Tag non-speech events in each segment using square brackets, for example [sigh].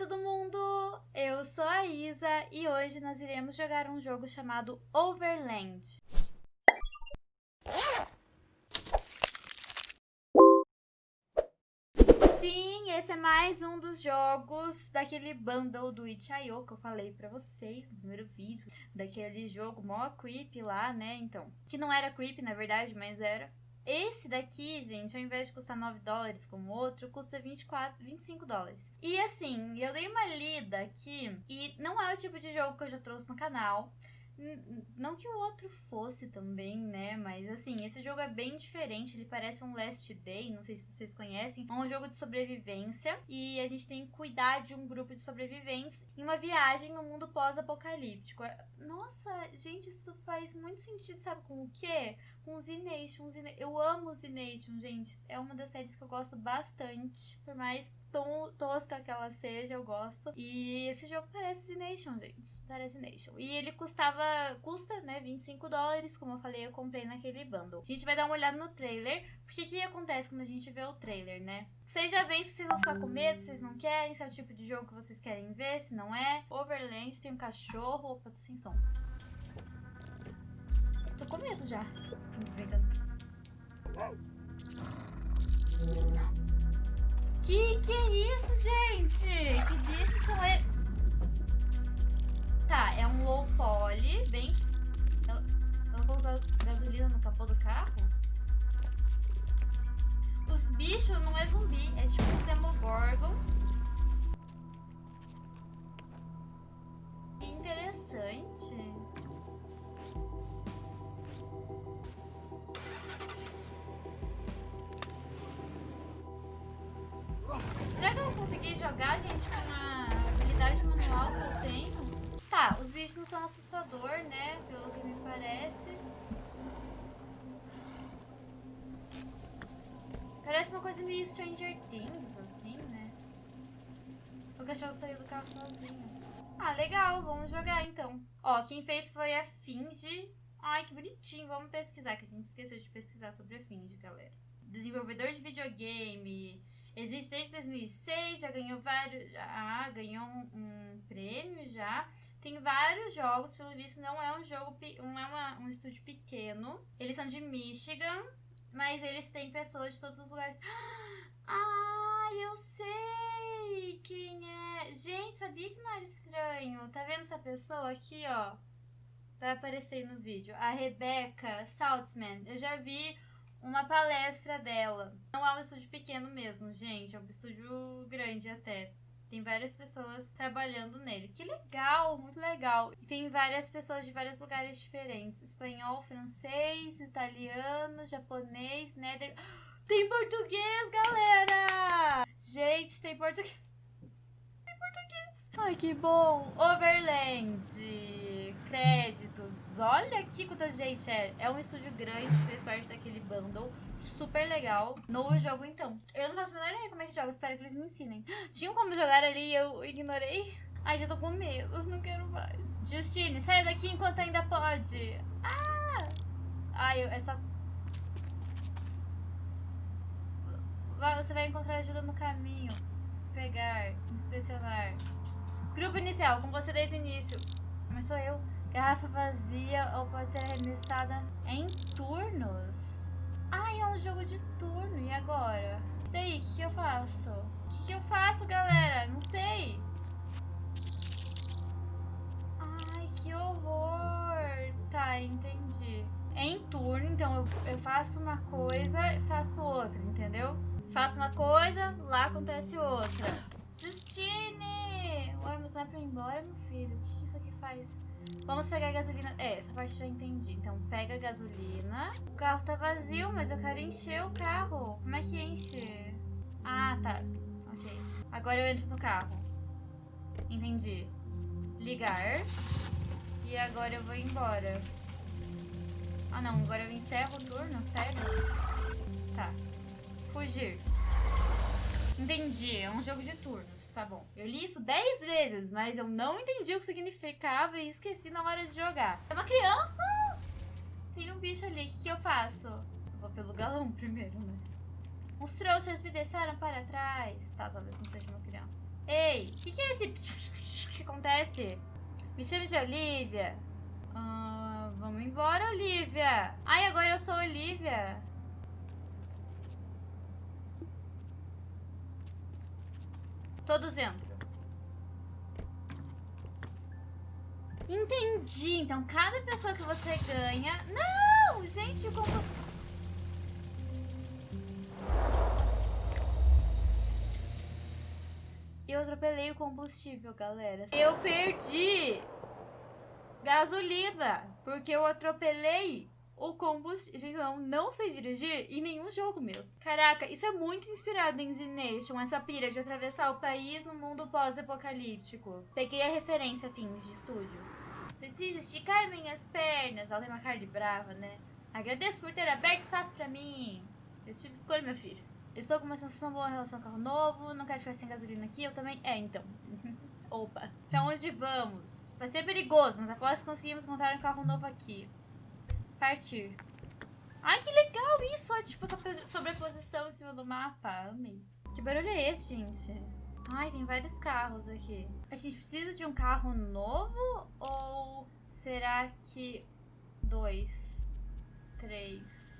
todo mundo! Eu sou a Isa e hoje nós iremos jogar um jogo chamado Overland. Sim, esse é mais um dos jogos daquele bundle do Itch.io que eu falei pra vocês no primeiro vídeo. Daquele jogo mó creep lá, né? Então, que não era creep na verdade, mas era esse daqui, gente, ao invés de custar 9 dólares como o outro, custa 24, 25 dólares. E assim, eu dei uma lida aqui e não é o tipo de jogo que eu já trouxe no canal. Não que o outro fosse também, né? Mas assim, esse jogo é bem diferente. Ele parece um Last Day, não sei se vocês conhecem. É um jogo de sobrevivência e a gente tem que cuidar de um grupo de sobreviventes em uma viagem no mundo pós-apocalíptico. Nossa, gente, isso faz muito sentido, sabe com o quê? Com Z Nation. Eu amo Z Nation, gente. É uma das séries que eu gosto bastante. Por mais tosca que ela seja, eu gosto. E esse jogo parece Nation, gente. Parece Nation. E ele custava custa, né, 25 dólares, como eu falei, eu comprei naquele bundle. A gente vai dar uma olhada no trailer, porque o que acontece quando a gente vê o trailer, né? Vocês já veem se vocês vão ficar com medo, se vocês não querem, se é o tipo de jogo que vocês querem ver, se não é. Overland, tem um cachorro, opa, tô sem som. Tô com medo já. Que que é isso, gente? Que bichos são esses? Tá, é um low poly, bem... Ela, ela colocou gasolina no capô do carro? Os bichos não é zumbi, é tipo um Demogorgon. Que interessante. Jogar, gente, com a habilidade manual que eu tenho? Tá, os bichos não são assustador, né? Pelo que me parece. Parece uma coisa meio Stranger Things, assim, né? O cachorro saiu do carro sozinho. Ah, legal, vamos jogar então. Ó, quem fez foi a Finge. Ai, que bonitinho. Vamos pesquisar, que a gente esqueceu de pesquisar sobre a Finge, galera. Desenvolvedor de videogame. Existe desde 2006, já ganhou vários... Ah, ganhou um, um prêmio já. Tem vários jogos, pelo visto não é um jogo, não é uma, um estúdio pequeno. Eles são de Michigan, mas eles têm pessoas de todos os lugares. [gasps] Ah, eu sei quem é. Gente, sabia que não era estranho? Tá vendo essa pessoa aqui, ó? Vai aparecer no vídeo. A Rebecca Saltzman. Eu já vi uma palestra dela. Não é um estúdio pequeno mesmo, gente. É um estúdio grande até. Tem várias pessoas trabalhando nele. Que legal, muito legal. Tem várias pessoas de vários lugares diferentes. Espanhol, francês, italiano, japonês, nether... [gasps] Tem português, galera! Gente, tem português. [laughs] Tem português. Ai, que bom. Overland. Créditos. Olha aqui quanta gente é. É um estúdio grande, fez parte daquele bundle super legal no jogo, então. Eu não faço a menor ideia como é que joga, espero que eles me ensinem. Tinham como jogar ali e eu ignorei? Ai, já tô com medo, não quero mais. Justine, sai daqui enquanto ainda pode. Ah! Ai, é só... Você vai encontrar ajuda no caminho. Pegar, inspecionar. Grupo inicial, com você desde o início. Mas sou eu. Garrafa vazia ou pode ser arremessada em turnos. Ai, é um jogo de turno. E agora? E daí, o que, que, eu faço? O que, que eu faço, galera? Não sei. Ai, que horror. Tá, entendi. É em turno, então eu, eu faço uma coisa e faço outra, entendeu? Faço uma coisa, lá acontece outra. Justine! É pra ir embora, meu filho? O que isso aqui faz? Vamos pegar gasolina. É, essa parte já entendi. Então, pega gasolina. O carro tá vazio, mas eu quero encher o carro. Como é que enche? Ah, tá. Ok. Agora eu entro no carro. Entendi. Ligar. E agora eu vou embora. Ah, não. Agora eu encerro o turno, sério? Tá. Fugir. Entendi, é um jogo de turnos, tá bom. Eu li isso 10 vezes, mas eu não entendi o que significava e esqueci na hora de jogar. É uma criança! Tem um bicho ali, o que, que eu faço? Eu vou pelo galão [laughs] primeiro, né? Os trouxas me deixaram para trás. Tá, talvez não seja uma criança. Ei, o que, que é esse [laughs] que acontece? Me chame de Olivia. Ah, vamos embora, Olivia. Ai, agora eu sou Olivia. Todos entram. Entendi. Então, cada pessoa que você ganha... Não! Gente, como... Eu atropelei o combustível, galera. Eu perdi gasolina, porque eu atropelei o combustível. Gente, não sei dirigir em nenhum jogo mesmo. Caraca, isso é muito inspirado em Z-Nation, essa pira de atravessar o país no mundo pós-apocalíptico. Peguei a referência fins de estúdios. Preciso esticar minhas pernas. Ela tem uma cara de brava, né? Agradeço por ter aberto espaço pra mim. Eu tive escolha, meu filho. Estou com uma sensação boa em relação ao carro novo. Não quero ficar sem gasolina aqui. Eu também. É, então. [laughs] Opa. Pra onde vamos? Vai ser perigoso, mas após conseguimos encontrar um carro novo aqui. Partir. Ai, que legal isso! Tipo, sobreposição em cima do mapa. Amei. Que barulho é esse, gente? Ai, tem vários carros aqui. A gente precisa de um carro novo? Ou será que dois? Três?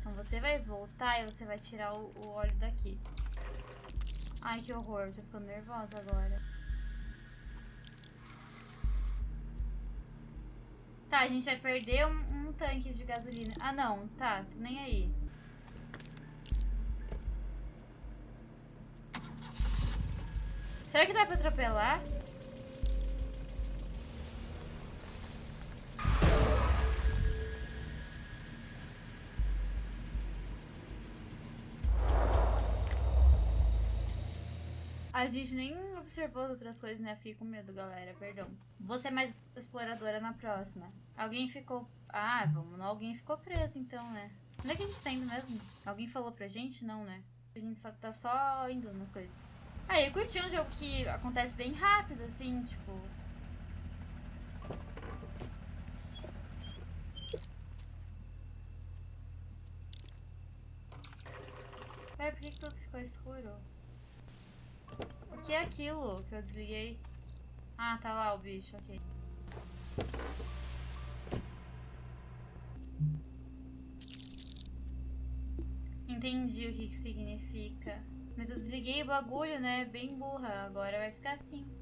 Então você vai voltar e você vai tirar o, o óleo daqui. Ai, que horror. Tô ficando nervosa agora. Tá, a gente vai perder um, um tanque de gasolina. Ah, não. Tá, tô nem aí. Será que dá pra atropelar? A gente nem observou as outras coisas, né? Fiquei com medo, galera. Perdão. Vou ser mais exploradora na próxima. Alguém ficou... Ah, vamos. Alguém ficou preso, então, né? Onde é que a gente tá indo mesmo? Alguém falou pra gente? Não, né? A gente só tá só indo nas coisas. Ah, eu curti um jogo que acontece bem rápido, assim, tipo... Ué, por que, que tudo ficou escuro? O que é aquilo que eu desliguei? Ah, tá lá o bicho, ok. Entendi o que, que significa. Mas eu desliguei o bagulho, né? Bem burra. Agora vai ficar assim.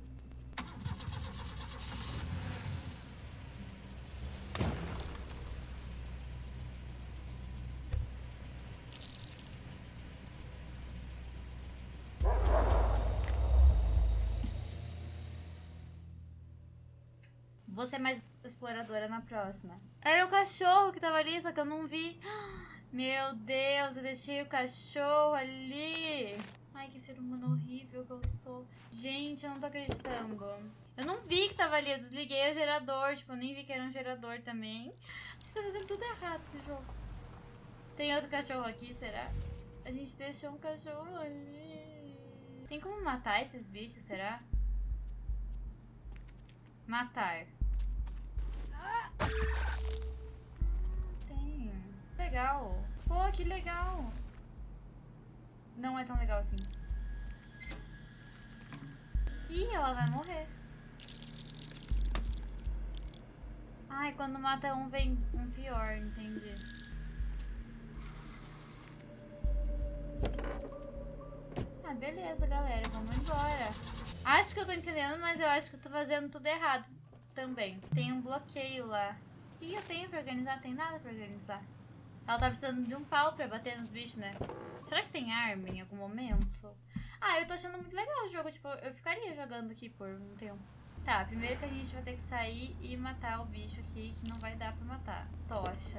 Vou ser mais exploradora na próxima. Era o cachorro que tava ali, só que eu não vi. [gasps] Meu Deus, eu deixei o cachorro ali. Ai, que ser humano horrível que eu sou. Gente, eu não tô acreditando. Eu não vi que tava ali, eu desliguei o gerador. Tipo, eu nem vi que era um gerador também. A gente tá fazendo tudo errado esse jogo. Tem outro cachorro aqui, será? A gente deixou um cachorro ali. Tem como matar esses bichos, será? Matar. Legal. Pô, que legal. Não é tão legal assim. Ih, ela vai morrer. Ai, quando mata um, vem um pior, entendi. Ah, beleza, galera. Vamos embora. Acho que eu tô entendendo, mas eu acho que eu tô fazendo tudo errado também. Tem um bloqueio lá. Que eu tenho pra organizar? Tem nada pra organizar. Ela tá precisando de um pau pra bater nos bichos, né? Será que tem arma em algum momento? Ah, eu tô achando muito legal o jogo. Tipo, eu ficaria jogando aqui por um tempo. Tá, primeiro que a gente vai ter que sair e matar o bicho aqui, que não vai dar pra matar. Tocha.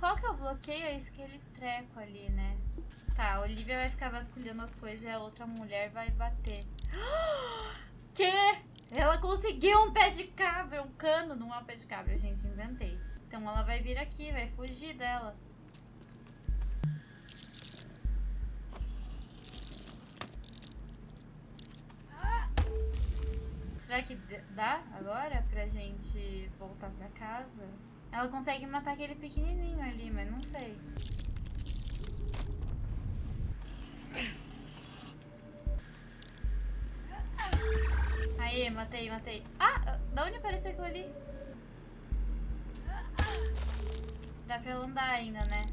Qual que é o bloqueio? É isso que ele treco ali, né? Tá, a Olivia vai ficar vasculhando as coisas e a outra mulher vai bater. [gasps] quê? Ela conseguiu um pé de cabra, um cano, não é um pé de cabra, gente, inventei. Então ela vai vir aqui, vai fugir dela. Será que dá agora pra gente voltar pra casa? Ela consegue matar aquele pequenininho ali, mas não sei. Aí, matei, matei. Ah, da onde apareceu aquilo ali? Dá pra ela andar ainda, né?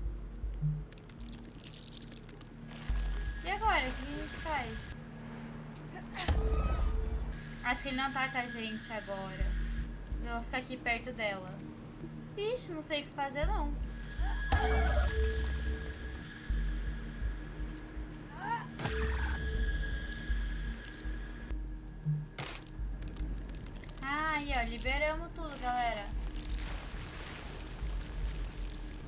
E agora? O que a gente faz? Acho que ele não ataca a gente agora. Mas eu vou ficar aqui perto dela. Ixi, não sei o que fazer não. Ó, liberamos tudo, galera.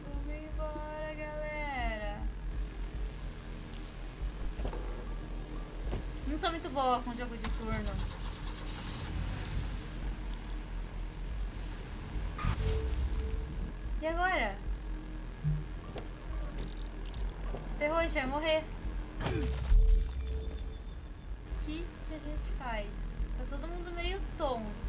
Vamos embora, galera. Não sou muito boa com jogo de turno. E agora? Ferrou, a gente vai morrer. O que, que a gente faz? Tá todo mundo meio tonto.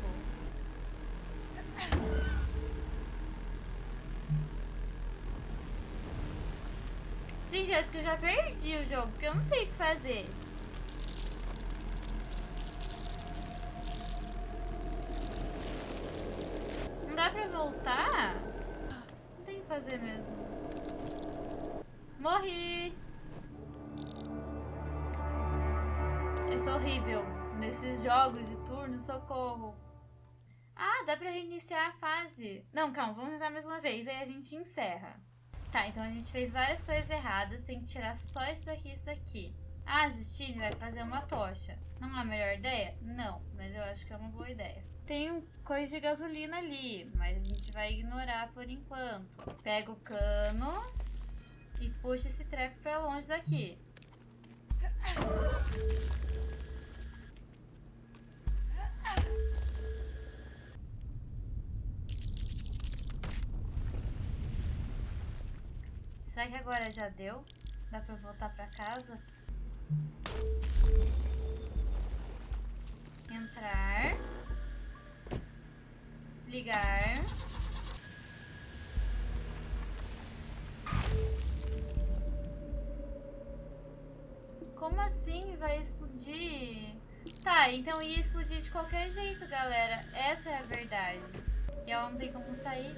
Gente, acho que eu já perdi o jogo, porque eu não sei o que fazer. Não dá pra voltar? Não tem o que fazer mesmo. Morri! Eu sou horrível nesses jogos de turno, socorro. Ah, dá pra reiniciar a fase. Não, calma, vamos tentar mais uma vez, aí a gente encerra. Tá, então a gente fez várias coisas erradas, tem que tirar só isso daqui e isso daqui. Ah, Justine vai fazer uma tocha. Não é a melhor ideia? Não, mas eu acho que é uma boa ideia. Tem coisa de gasolina ali, mas a gente vai ignorar por enquanto. Pega o cano e puxa esse treco pra longe daqui. Agora já deu? Dá pra voltar pra casa? Entrar. Ligar. Como assim vai explodir? Tá, então ia explodir de qualquer jeito, galera. Essa é a verdade. E ela não tem como sair.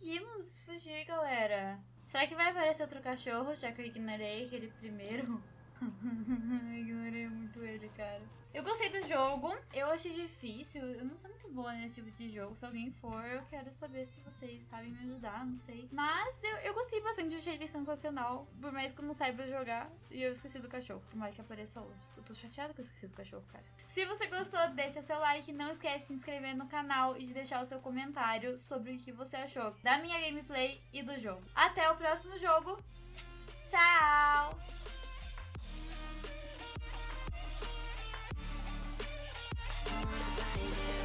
Conseguimos fugir, galera. Será que vai aparecer outro cachorro, já que eu ignorei aquele primeiro? [laughs] ignorei muito ele, cara. Eu gostei do jogo, eu achei difícil, eu não sou muito boa nesse tipo de jogo. Se alguém for, eu quero saber se vocês sabem me ajudar, não sei. Mas eu, eu gostei bastante, achei ele sensacional. Por mais que eu não saiba jogar, e eu esqueci do cachorro. Tomara que apareça hoje. Eu tô chateada que eu esqueci do cachorro, cara. Se você gostou, deixa seu like, não esquece de se inscrever no canal e de deixar o seu comentário sobre o que você achou da minha gameplay e do jogo. Até o próximo jogo. Tchau! find it